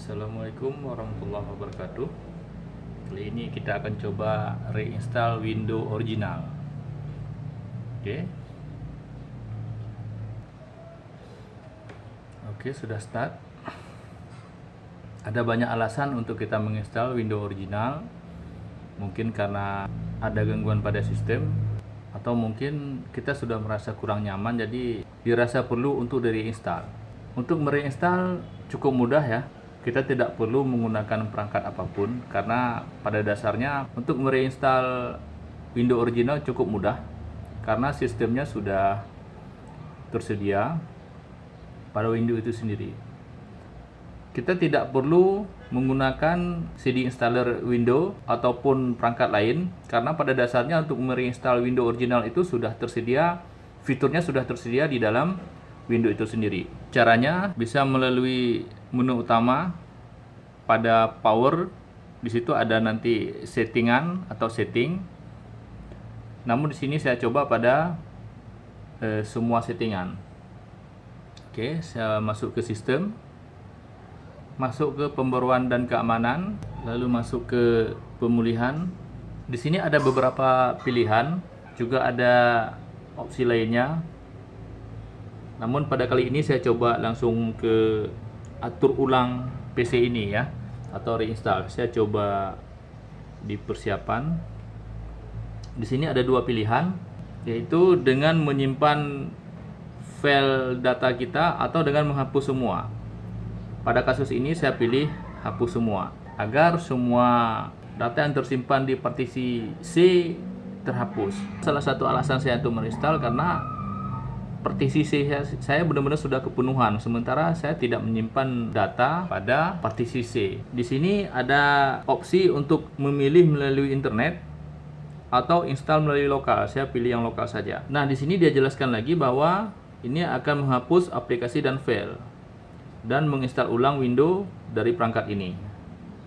Assalamualaikum warahmatullahi wabarakatuh. Kali ini kita akan coba reinstall Windows original. Oke. Oke sudah start. Ada banyak alasan untuk kita menginstal Windows original. Mungkin karena ada gangguan pada sistem Atau mungkin kita sudah merasa kurang nyaman Jadi dirasa perlu untuk direinstall. Untuk mereinstall cukup mudah ya kita tidak perlu menggunakan perangkat apa pun karena pada dasarnya untuk mereinstall Windows original cukup mudah karena sistemnya sudah tersedia pada Windows itu sendiri. Kita tidak perlu menggunakan CD installer Windows ataupun perangkat lain karena pada dasarnya untuk mereinstall Windows original itu sudah tersedia fiturnya sudah tersedia di dalam Windows itu sendiri. Caranya bisa melalui menu utama pada power di situ ada nanti settingan atau setting. Namun di sini saya coba pada eh, semua settingan. Oke, saya masuk ke sistem. Masuk ke pembaruan dan keamanan, lalu masuk ke pemulihan. Di sini ada beberapa pilihan, juga ada opsi lainnya namun pada kali ini saya coba langsung ke atur ulang PC ini ya atau reinstall. Saya coba di persiapan. Di sini ada dua pilihan yaitu dengan menyimpan file data kita atau dengan menghapus semua. Pada kasus ini saya pilih hapus semua agar semua data yang tersimpan di partisi C terhapus. Salah satu alasan saya untuk menginstal karena partisi C saya benar-benar sudah kepenuhan sementara saya tidak menyimpan data pada partisi C. Di sini ada opsi untuk memilih melalui internet atau install melalui lokal. Saya pilih yang lokal saja. Nah, di sini dia jelaskan lagi bahwa ini akan menghapus aplikasi dan file dan menginstal ulang Windows dari perangkat ini.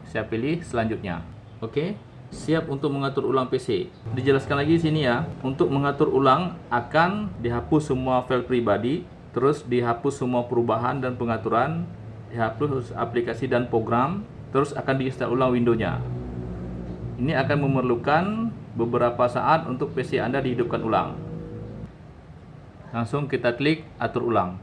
Saya pilih selanjutnya. Oke. Okay siap untuk mengatur ulang PC. Dijelaskan lagi di sini ya, untuk mengatur ulang akan dihapus semua file pribadi, terus dihapus semua perubahan dan pengaturan, dihapus aplikasi dan program, terus akan diinstal ulang Windows-nya. Ini akan memerlukan beberapa saat untuk PC Anda dihidupkan ulang. Langsung kita klik atur ulang.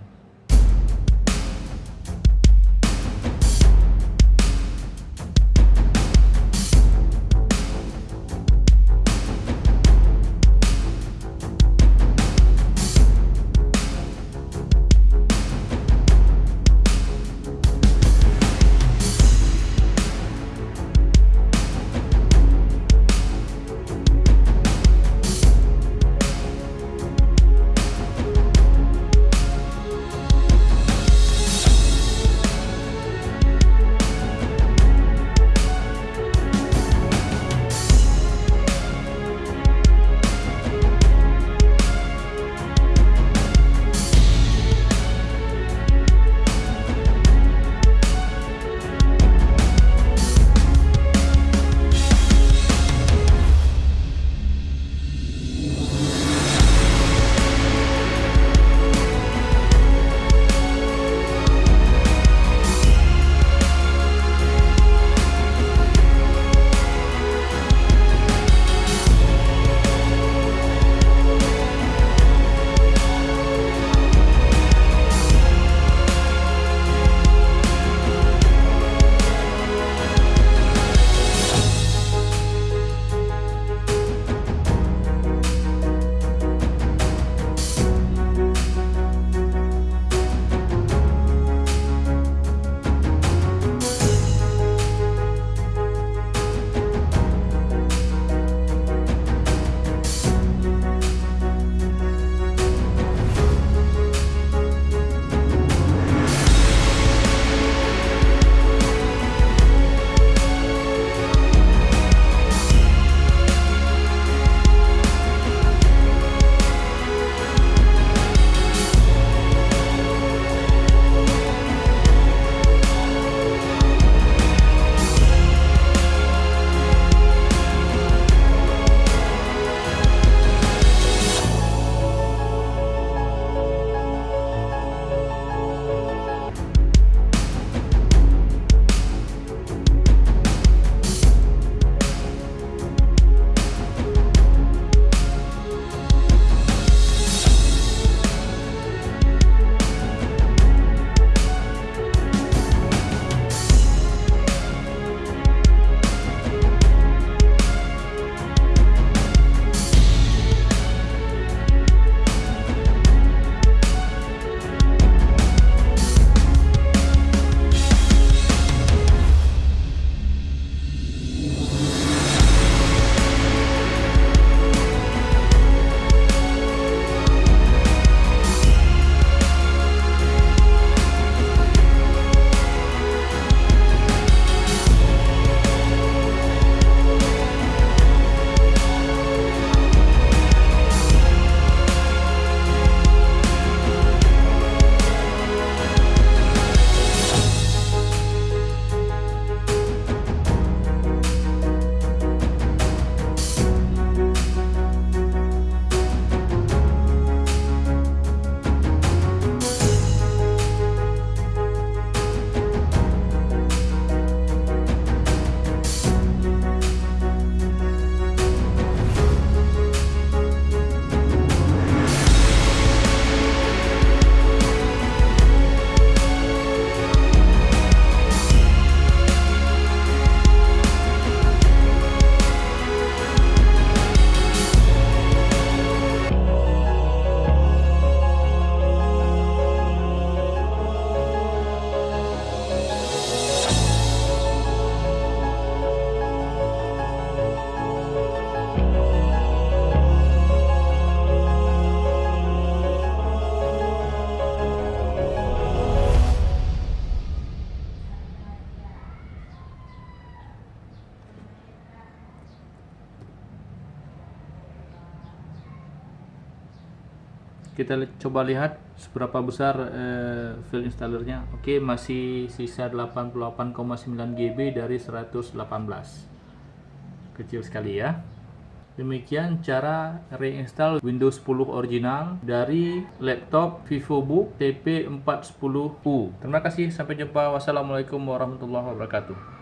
Kita coba lihat seberapa besar eh, file installernya oke masih sisa 88,9 GB dari 118 kecil sekali ya Demikian cara reinstall Windows 10 original dari laptop VivoBook TP410U. Terima kasih, sampai jumpa. Wassalamualaikum warahmatullahi wabarakatuh.